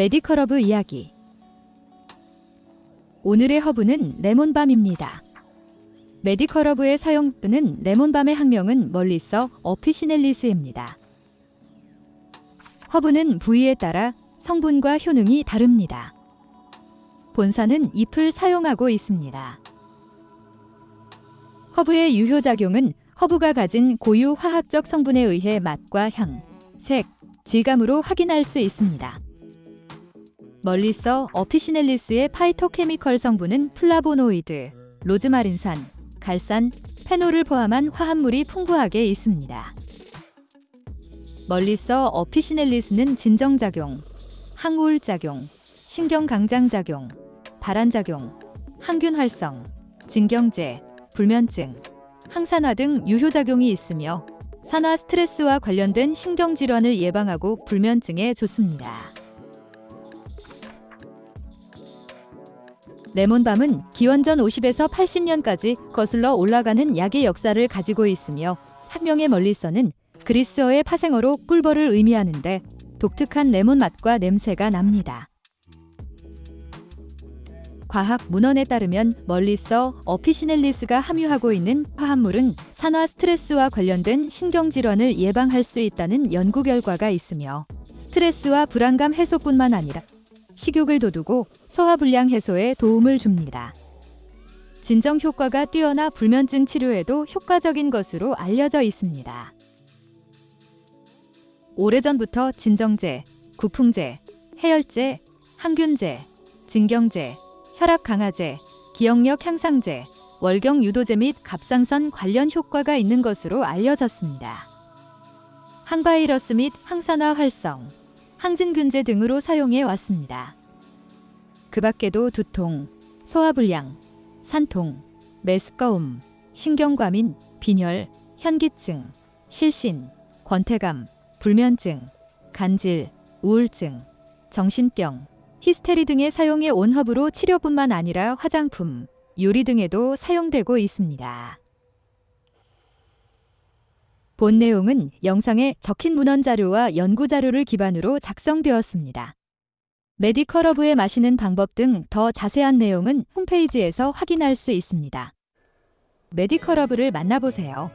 Medical 허브 이야기 오늘의 허브는 레몬밤입니다. Medical 허브의 사용은 레몬밤의 학명은 Melissa officinalis입니다. 허브는 부위에 따라 성분과 효능이 다릅니다. 본사는 잎을 사용하고 있습니다. 허브의 유효작용은 허브가 가진 고유 화학적 성분에 의해 맛과 향, 색, 질감으로 확인할 수 있습니다. Melissa officinalis의 phytochemical 성분은 플라보노이드, 로즈마린산, 갈산, 페놀을 포함한 화합물이 풍부하게 있습니다. Melissa officinalis는 진정작용, 항우울작용, 신경강장작용, 발한작용, 항균 활성, 진경제, 불면증, 항산화 등 유효작용이 있으며 산화 스트레스와 관련된 신경질환을 예방하고 불면증에 좋습니다. 레몬밤은 기원전 50에서 80년까지 거슬러 올라가는 약의 역사를 가지고 있으며 학명의 멀리서는 그리스어의 파생어로 꿀벌을 의미하는데 독특한 레몬 맛과 냄새가 납니다. 과학 문헌에 따르면 멀리서 어피시넬리스가 함유하고 있는 화합물은 산화 스트레스와 관련된 신경질환을 예방할 수 있다는 연구 결과가 있으며 스트레스와 불안감 해소뿐만 아니라 식욕을 돋우고 소화불량 해소에 도움을 줍니다. 진정 효과가 뛰어나 불면증 치료에도 효과적인 것으로 알려져 있습니다. 오래전부터 진정제, 구풍제, 해열제, 항균제, 진경제, 혈압 강화제, 기억력 향상제, 월경 유도제 및 갑상선 관련 효과가 있는 것으로 알려졌습니다. 항바이러스 및 항산화 활성, 항진균제 등으로 사용해 왔습니다. 그 밖에도 두통, 소화불량, 산통, 메스꺼움, 신경과민, 빈혈, 현기증, 실신, 권태감, 불면증, 간질, 우울증, 정신병, 히스테리 등에 사용해 온 허브로 치료뿐만 아니라 화장품, 요리 등에도 사용되고 있습니다. 본 내용은 영상에 적힌 문헌 자료와 연구 자료를 기반으로 작성되었습니다. 메디컬러브에 마시는 방법 등 더 자세한 내용은 홈페이지에서 확인할 수 있습니다. 메디컬러브를 만나보세요.